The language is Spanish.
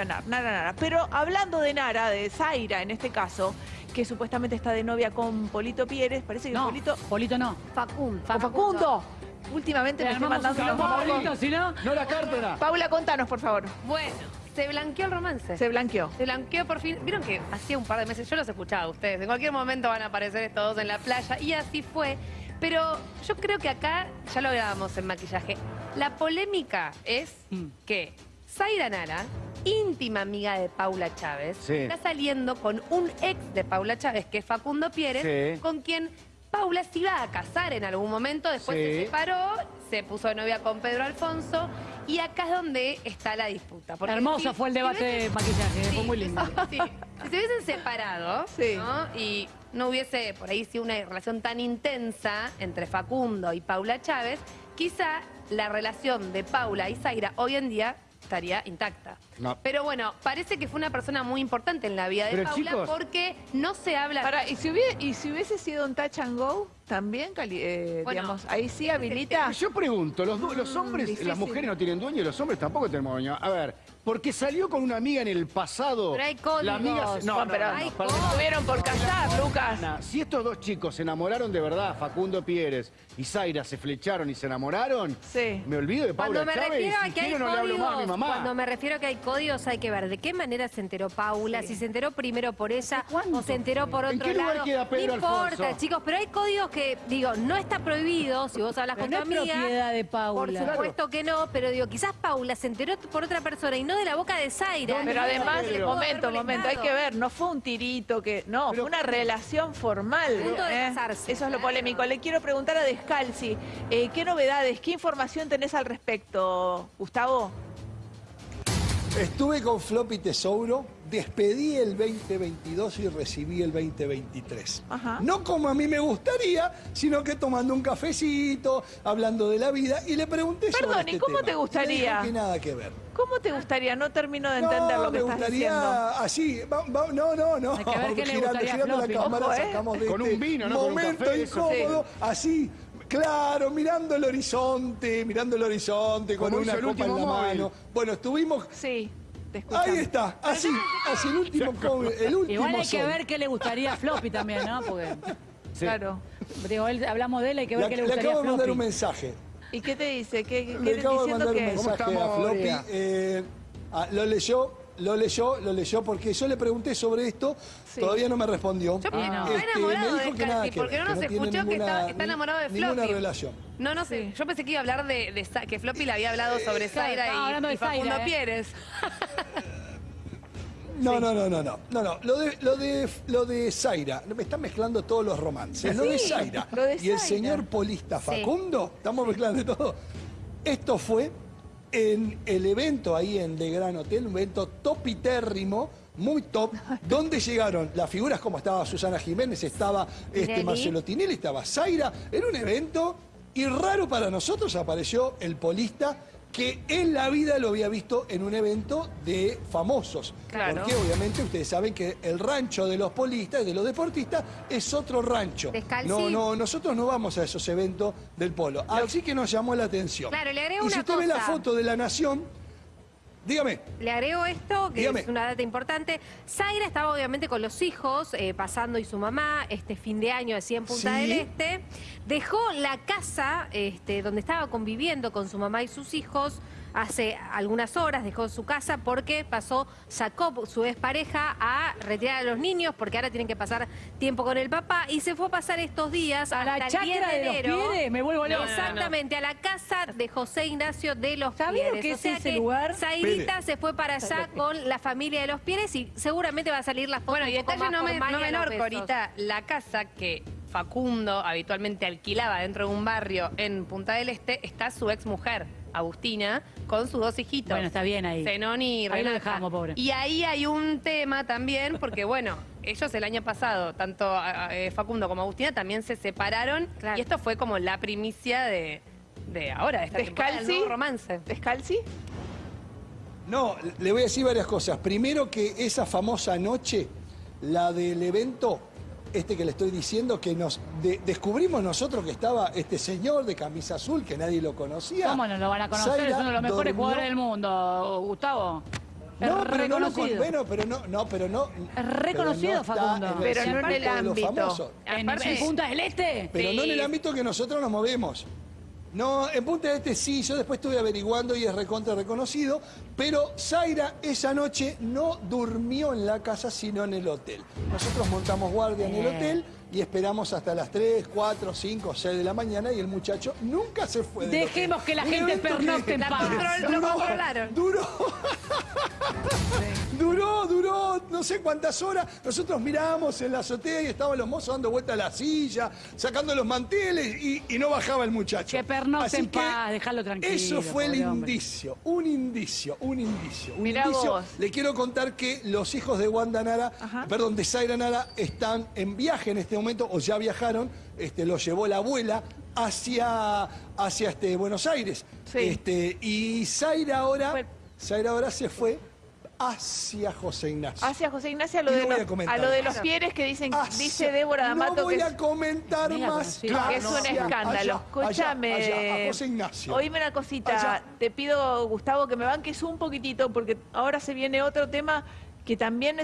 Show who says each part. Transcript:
Speaker 1: mencionar. Nara, Nara. Pero hablando de Nara, de Zaira en este caso, que supuestamente está de novia con Polito Pieres, parece que
Speaker 2: No,
Speaker 1: Polito...
Speaker 2: Polito no.
Speaker 3: Facundo.
Speaker 1: con Facundo. Últimamente me estoy mandando unos
Speaker 2: Polito, si no...
Speaker 4: No la cártela.
Speaker 1: Paula, contanos, por favor.
Speaker 3: Bueno, se blanqueó el romance.
Speaker 1: Se blanqueó.
Speaker 3: Se blanqueó por fin. Vieron que hacía un par de meses, yo los escuchaba a ustedes, en cualquier momento van a aparecer estos dos en la playa y así fue. Pero yo creo que acá, ya lo hablábamos en maquillaje, la polémica es
Speaker 4: Mm.
Speaker 3: que Zaira Nara, íntima amiga de Paula Chávez,
Speaker 4: Sí.
Speaker 3: está saliendo con un ex de Paula Chávez, que es Facundo Pieres,
Speaker 4: Sí.
Speaker 3: con quien Paula se iba a casar en algún momento, después
Speaker 4: Sí.
Speaker 3: se separó, se puso de novia con Pedro Alfonso, y acá es donde está la disputa. porque
Speaker 2: Hermoso
Speaker 3: si-
Speaker 2: fue el
Speaker 3: si
Speaker 2: debate de maquillaje, fue muy lindo.
Speaker 3: sí. Si se hubiesen separado
Speaker 1: Sí.
Speaker 3: ¿no? y no hubiese por ahí sido una relación tan intensa entre Facundo y Paula Chávez, quizá la relación de Paula y Zaira hoy en día estaría intacta.
Speaker 4: No.
Speaker 3: Pero bueno, parece que fue una persona muy importante en la vida de
Speaker 4: Pero,
Speaker 3: Paula
Speaker 4: chicos-
Speaker 3: porque no se habla...
Speaker 1: Para, ¿y, si hubiese, ¿Y si hubiese sido un touch and go? También, eh,
Speaker 3: Bueno.
Speaker 1: digamos, ahí sí habilita.
Speaker 4: Yo pregunto, los, los hombres,
Speaker 1: difícil.
Speaker 4: las mujeres no tienen dueño y los hombres tampoco tenemos dueño. A ver, porque salió con una amiga en el pasado.
Speaker 3: Pero hay códigos.
Speaker 4: La amiga se- no, no,
Speaker 1: pero
Speaker 4: no,
Speaker 3: hay.
Speaker 1: Estuvieron por casar, Lucas.
Speaker 4: Ana, Si estos dos chicos se enamoraron de verdad, Facundo Pieres y Zaira se flecharon y se enamoraron,
Speaker 1: Sí.
Speaker 4: me olvido de Paula
Speaker 5: Cuando me
Speaker 4: Chávez
Speaker 5: refiero a que hay
Speaker 4: quiero no le hablo más a mi
Speaker 5: códigos,
Speaker 4: mamá.
Speaker 5: cuando me refiero a que hay códigos, hay que ver de qué manera se enteró Paula, si se enteró primero por ella o se enteró por
Speaker 4: ¿En
Speaker 5: otro
Speaker 4: qué lugar
Speaker 5: lado.
Speaker 4: queda Pedro
Speaker 5: no importa,
Speaker 4: Alfonso?
Speaker 5: chicos, pero hay códigos que, digo, no está prohibido si vos hablas
Speaker 2: Pero
Speaker 5: con
Speaker 2: no
Speaker 5: tu
Speaker 2: es
Speaker 5: amiga.
Speaker 2: propiedad de
Speaker 5: Por
Speaker 2: Paula.
Speaker 5: supuesto que no, pero digo, quizás Paula se enteró por otra persona y no de la boca de Zaira.
Speaker 1: Pero además, momento, momento, hay que ver, no fue un tirito que. No,
Speaker 4: Pero-
Speaker 1: fue una relación formal. ¿eh?
Speaker 5: Punto de casarse.
Speaker 1: Eso es lo polémico. Le quiero preguntar a Descalzi, eh, ¿qué novedades, qué información tenés al respecto, Gustavo?
Speaker 6: Estuve con Floppy Tesouro, despedí el 2022 y recibí el 2023.
Speaker 1: Ajá.
Speaker 6: No como a mí me gustaría, sino que tomando un cafecito, hablando de la vida, y le pregunté sobre
Speaker 1: Perdón, ¿y
Speaker 6: este
Speaker 1: cómo
Speaker 6: tema.
Speaker 1: te gustaría?
Speaker 6: Dijo que nada que ver.
Speaker 1: ¿Cómo te gustaría? No termino de entender
Speaker 6: no,
Speaker 1: lo que
Speaker 6: me
Speaker 1: estás diciendo.
Speaker 6: así, va- va- no, no, no.
Speaker 2: Hay que ver qué le
Speaker 6: girando,
Speaker 2: gustaría
Speaker 6: girando la cámara,
Speaker 1: Ojo, ¿eh?
Speaker 6: sacamos de
Speaker 4: Con
Speaker 6: este
Speaker 4: un vino, ¿no? Con un
Speaker 6: momento
Speaker 4: café, eso.
Speaker 6: incómodo, así, claro, mirando el horizonte, mirando el horizonte, con
Speaker 4: Como
Speaker 6: una copa en la
Speaker 4: móvil.
Speaker 6: mano. Bueno, estuvimos
Speaker 1: Sí.
Speaker 6: Ahí está, así, así el último, el último
Speaker 2: Igual hay que
Speaker 6: sol.
Speaker 2: ver qué le gustaría a Floppy también, ¿no? Porque,
Speaker 4: Sí.
Speaker 1: Claro.
Speaker 2: digo, él- hablamos de él, hay que ver
Speaker 6: Le,
Speaker 2: qué le
Speaker 6: le
Speaker 2: gustaría
Speaker 6: acabo
Speaker 2: a
Speaker 6: de mandar un mensaje.
Speaker 1: ¿Y qué te dice? ¿Qué, qué,
Speaker 6: Le acabo de
Speaker 1: diciendo
Speaker 6: mandar un
Speaker 1: que
Speaker 6: mensaje a Floppy. Eh, ah, lo leyó, lo leyó, lo leyó porque yo le pregunté sobre esto,
Speaker 1: Sí.
Speaker 6: todavía no me respondió.
Speaker 3: Yo está
Speaker 6: Este,
Speaker 3: enamorado
Speaker 6: me
Speaker 3: de
Speaker 6: dijo que nada
Speaker 3: porque
Speaker 6: ver,
Speaker 3: no nos
Speaker 6: que no tiene
Speaker 3: escuchó que está, está enamorado de Floppy.
Speaker 6: Ninguna relación.
Speaker 3: No, no sé. Yo pensé que iba a hablar de, de que Floppy le había hablado sobre
Speaker 2: claro,
Speaker 3: Zaira y,
Speaker 2: de
Speaker 3: y Facundo
Speaker 2: Zaira, ¿eh?
Speaker 3: Pieres.
Speaker 6: No, no, no, no, no, no, no. Lo de, lo de, lo de Zaira, me están mezclando todos los romances. Lo de Zaira
Speaker 1: lo de
Speaker 6: y el señor polista Facundo, estamos mezclando todo. Esto fue en el evento ahí en The Gran Hotel, un evento topitérrimo, muy top, donde llegaron las figuras como estaba Susana Jiménez, estaba este. Marcelo Tinelli, estaba Zaira. Era un evento y raro para nosotros apareció el polista que en la vida lo había visto en un evento de famosos.
Speaker 1: Claro.
Speaker 6: Porque obviamente ustedes saben que el rancho de los polistas, de los deportistas, es otro rancho.
Speaker 5: Descalzi.
Speaker 6: No, no, nosotros no vamos a esos eventos del polo. Así que nos llamó la atención.
Speaker 5: Claro, le agrego
Speaker 6: y si
Speaker 5: una
Speaker 6: usted ve la foto de la nación, dígame.
Speaker 5: Le agrego esto, que
Speaker 6: Dígame.
Speaker 5: es una data importante. Zaira estaba obviamente con los hijos, eh, pasando y su mamá, este fin de año así en Punta
Speaker 6: Sí.
Speaker 5: del Este. Dejó la casa este, donde estaba conviviendo con su mamá y sus hijos hace algunas horas, dejó su casa porque pasó, sacó su expareja a retirar a los niños porque ahora tienen que pasar tiempo con el papá y se fue a pasar estos días
Speaker 2: A la
Speaker 5: hasta el 10
Speaker 2: chacra
Speaker 5: de
Speaker 2: de los
Speaker 5: enero.
Speaker 2: Me vuelvo loca.
Speaker 5: Exactamente, a la casa de José Ignacio de los
Speaker 2: ¿Sabés lo
Speaker 5: Pieres.
Speaker 2: que
Speaker 5: O
Speaker 2: es
Speaker 5: sea
Speaker 2: ese
Speaker 5: que
Speaker 2: lugar?
Speaker 5: Zairita Se fue para allá con la familia de los Pieres y seguramente va a salir la foto
Speaker 3: Bueno, y detalle no, me- no menor ahorita la casa que Facundo habitualmente alquilaba dentro de un barrio en Punta del Este está su ex mujer, Agustina, con sus dos hijitos.
Speaker 2: Bueno, está bien ahí.
Speaker 3: Zenón y
Speaker 2: Ahí lo
Speaker 3: Renata.
Speaker 2: dejamos, pobre.
Speaker 3: Y ahí hay un tema también, porque bueno, ellos el año pasado, tanto eh, Facundo como Agustina, también se separaron.
Speaker 5: Claro.
Speaker 3: Y esto fue como la primicia de, de ahora, de esta temporada, del
Speaker 1: Descalzi.
Speaker 3: nuevo romance.
Speaker 1: ¿Descalzi?
Speaker 6: No, le voy a decir varias cosas. Primero que esa famosa noche, la del evento, este que le estoy diciendo, que nos de- descubrimos nosotros que estaba este señor de camisa azul, que nadie lo conocía.
Speaker 2: ¿Cómo no lo van a conocer?
Speaker 6: Zaira
Speaker 2: es uno de los mejores
Speaker 6: durmió-
Speaker 2: jugadores del mundo, Gustavo.
Speaker 6: No, pero no lo con-
Speaker 2: reconocido.
Speaker 6: bueno, pero no, no, pero no.
Speaker 2: Es reconocido,
Speaker 6: pero no
Speaker 2: Facundo.
Speaker 6: en el
Speaker 1: Pero no en el
Speaker 6: de los
Speaker 1: ámbito.
Speaker 6: famosos.
Speaker 2: ¿En, Punta del Este?
Speaker 6: Pero no en el
Speaker 3: Sí.
Speaker 6: ámbito que nosotros nos movemos. No, en Punta del Este sí, yo después estuve averiguando y es recontra reconocido, pero Zaira esa noche no durmió en la casa, sino en el hotel. Nosotros montamos guardia en el hotel y esperamos hasta las 3, 4, 5, 6 de la mañana y el muchacho nunca se fue del
Speaker 2: Dejemos
Speaker 6: hotel.
Speaker 2: que la
Speaker 6: Un
Speaker 2: gente
Speaker 6: evento
Speaker 2: pernocte en
Speaker 3: control- lo
Speaker 6: duró no sé cuántas horas. Nosotros mirábamos en la azotea y estaban los mozos dando vuelta a la silla, sacando los manteles y, y no bajaba el muchacho.
Speaker 2: Que pernocte en paz, déjalo tranquilo,
Speaker 6: Eso fue el
Speaker 2: hombre.
Speaker 6: indicio, un indicio, un indicio, un
Speaker 1: Mirá
Speaker 6: indicio.
Speaker 1: vos.
Speaker 6: Le quiero contar que los hijos de Wanda Nara,
Speaker 1: Ajá.
Speaker 6: perdón, de Zaira Nara, están en viaje en este momento, o ya viajaron, este, los llevó la abuela hacia, hacia este, Buenos Aires.
Speaker 1: Sí.
Speaker 6: Este, y Zaira ahora. Zaira ahora se fue hacia José Ignacio.
Speaker 1: Hacia José Ignacio a lo, de los,
Speaker 6: a comentar
Speaker 1: a lo de
Speaker 6: más.
Speaker 1: los Pieres que dicen,
Speaker 6: Hacia-
Speaker 1: dice Débora D'Amato
Speaker 6: no voy
Speaker 1: que
Speaker 6: a
Speaker 1: es,
Speaker 6: comentar más. claro,
Speaker 1: que es un
Speaker 6: hacia-
Speaker 1: escándalo. Escúchame,
Speaker 6: José Ignacio.
Speaker 1: oíme una cosita,
Speaker 6: Allá.
Speaker 1: te pido, Gustavo, que me banques un poquitito, porque ahora se viene otro tema que también